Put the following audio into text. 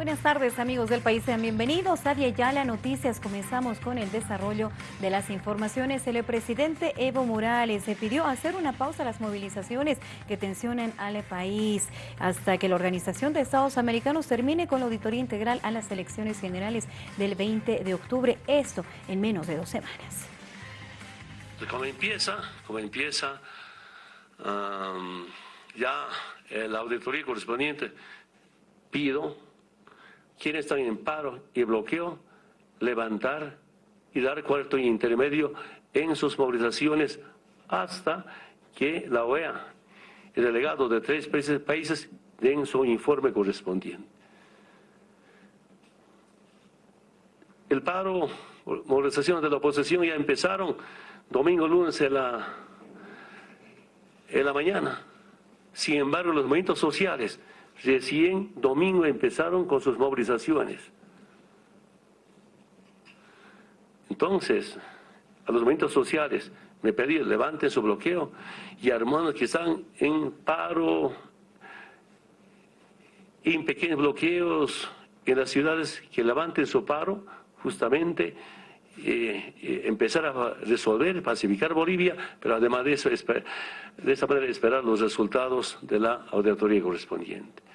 Buenas tardes amigos del país, sean bienvenidos a Yala Noticias. Comenzamos con el desarrollo de las informaciones. El presidente Evo Morales se pidió hacer una pausa a las movilizaciones que tensionan al país hasta que la Organización de Estados Americanos termine con la auditoría integral a las elecciones generales del 20 de octubre. Esto en menos de dos semanas. Como empieza, como empieza ya la auditoría correspondiente, pido quienes están en paro y bloqueo, levantar y dar cuarto intermedio en sus movilizaciones hasta que la OEA, el delegado de tres países, den su informe correspondiente. El paro, movilizaciones de la oposición ya empezaron domingo, lunes en la, en la mañana. Sin embargo, los movimientos sociales Recién domingo empezaron con sus movilizaciones. Entonces, a los movimientos sociales me pedí levanten su bloqueo y hermanos que están en paro, en pequeños bloqueos en las ciudades que levanten su paro, justamente eh, eh, empezar a resolver, pacificar Bolivia, pero además de eso, de esa manera esperar los resultados de la auditoría correspondiente.